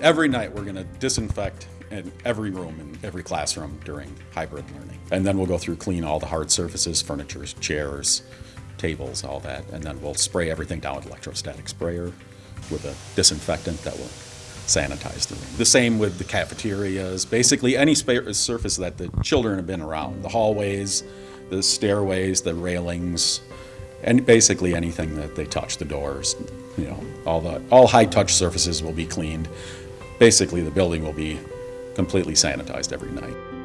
Every night, we're going to disinfect in every room in every classroom during hybrid learning. And then we'll go through, clean all the hard surfaces, furniture, chairs, tables, all that. And then we'll spray everything down with electrostatic sprayer with a disinfectant that will sanitize the room. The same with the cafeterias, basically any surface that the children have been around, the hallways, the stairways, the railings, and basically anything that they touch, the doors, you know, all the, all high-touch surfaces will be cleaned. Basically, the building will be completely sanitized every night.